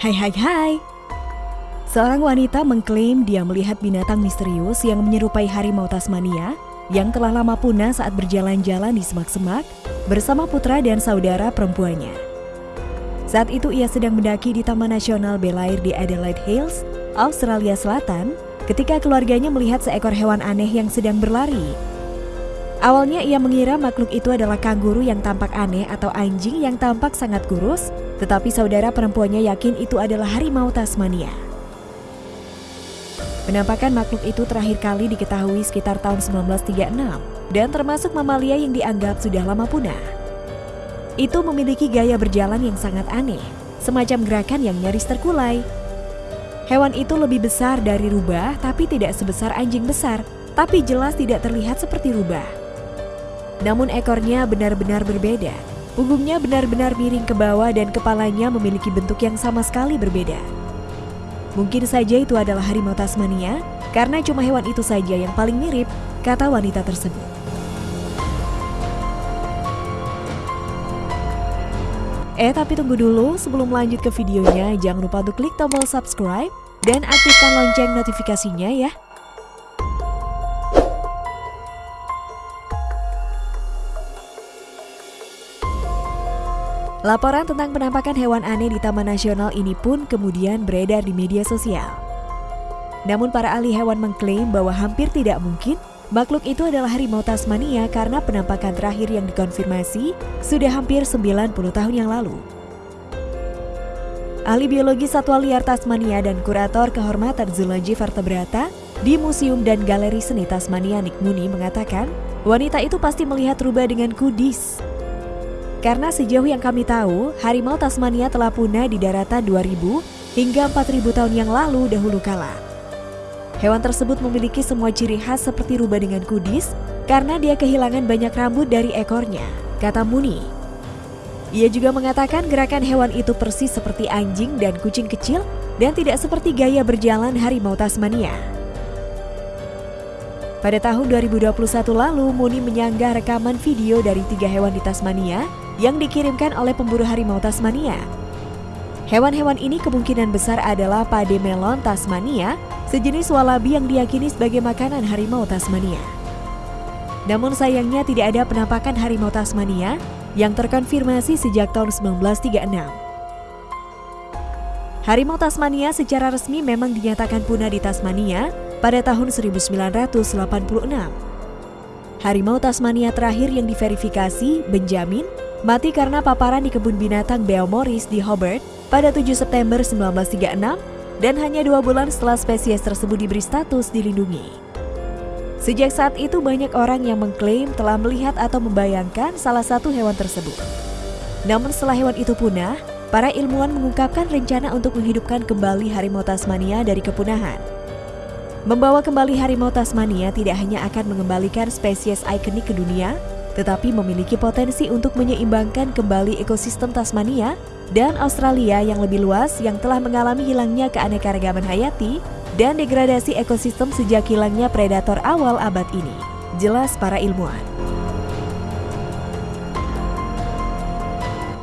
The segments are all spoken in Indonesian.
Hai hai hai Seorang wanita mengklaim dia melihat binatang misterius yang menyerupai harimau Tasmania yang telah lama punah saat berjalan-jalan di semak-semak bersama putra dan saudara perempuannya. Saat itu ia sedang mendaki di Taman Nasional Belair di Adelaide Hills, Australia Selatan, ketika keluarganya melihat seekor hewan aneh yang sedang berlari. Awalnya ia mengira makhluk itu adalah kanguru yang tampak aneh atau anjing yang tampak sangat kurus, tetapi saudara perempuannya yakin itu adalah harimau Tasmania. Penampakan makhluk itu terakhir kali diketahui sekitar tahun 1936 dan termasuk mamalia yang dianggap sudah lama punah. Itu memiliki gaya berjalan yang sangat aneh, semacam gerakan yang nyaris terkulai. Hewan itu lebih besar dari rubah tapi tidak sebesar anjing besar, tapi jelas tidak terlihat seperti rubah. Namun ekornya benar-benar berbeda. Punggungnya benar-benar miring ke bawah dan kepalanya memiliki bentuk yang sama sekali berbeda. Mungkin saja itu adalah harimau Tasmania, karena cuma hewan itu saja yang paling mirip, kata wanita tersebut. Eh tapi tunggu dulu, sebelum lanjut ke videonya, jangan lupa untuk klik tombol subscribe dan aktifkan lonceng notifikasinya ya. Laporan tentang penampakan hewan aneh di Taman Nasional ini pun kemudian beredar di media sosial. Namun para ahli hewan mengklaim bahwa hampir tidak mungkin makhluk itu adalah harimau Tasmania karena penampakan terakhir yang dikonfirmasi sudah hampir 90 tahun yang lalu. Ahli biologi satwa liar Tasmania dan kurator kehormatan zoologi vertebrata di Museum dan Galeri Seni Tasmania Nick Mooney mengatakan, wanita itu pasti melihat rubah dengan kudis karena sejauh yang kami tahu, harimau Tasmania telah punah di daratan 2000 hingga 4000 tahun yang lalu dahulu kala. Hewan tersebut memiliki semua ciri khas seperti rubah dengan kudis karena dia kehilangan banyak rambut dari ekornya, kata Muni. Ia juga mengatakan gerakan hewan itu persis seperti anjing dan kucing kecil dan tidak seperti gaya berjalan harimau Tasmania. Pada tahun 2021 lalu, Muni menyanggah rekaman video dari tiga hewan di Tasmania yang dikirimkan oleh pemburu harimau Tasmania. Hewan-hewan ini kemungkinan besar adalah pade melon Tasmania, sejenis walabi yang diyakini sebagai makanan harimau Tasmania. Namun sayangnya tidak ada penampakan harimau Tasmania yang terkonfirmasi sejak tahun 1936. Harimau Tasmania secara resmi memang dinyatakan punah di Tasmania pada tahun 1986. Harimau Tasmania terakhir yang diverifikasi, Benjamin, mati karena paparan di kebun binatang Morris di Hobart pada 7 September 1936 dan hanya dua bulan setelah spesies tersebut diberi status dilindungi. Sejak saat itu banyak orang yang mengklaim telah melihat atau membayangkan salah satu hewan tersebut. Namun setelah hewan itu punah, para ilmuwan mengungkapkan rencana untuk menghidupkan kembali harimau Tasmania dari kepunahan. Membawa kembali harimau Tasmania tidak hanya akan mengembalikan spesies ikonik ke dunia, tetapi memiliki potensi untuk menyeimbangkan kembali ekosistem Tasmania dan Australia yang lebih luas yang telah mengalami hilangnya keanekaragaman hayati dan degradasi ekosistem sejak hilangnya predator awal abad ini. Jelas para ilmuwan.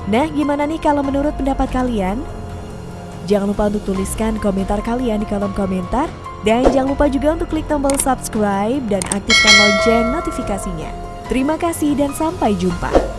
Nah, gimana nih kalau menurut pendapat kalian? Jangan lupa untuk tuliskan komentar kalian di kolom komentar dan jangan lupa juga untuk klik tombol subscribe dan aktifkan lonceng notifikasinya. Terima kasih dan sampai jumpa.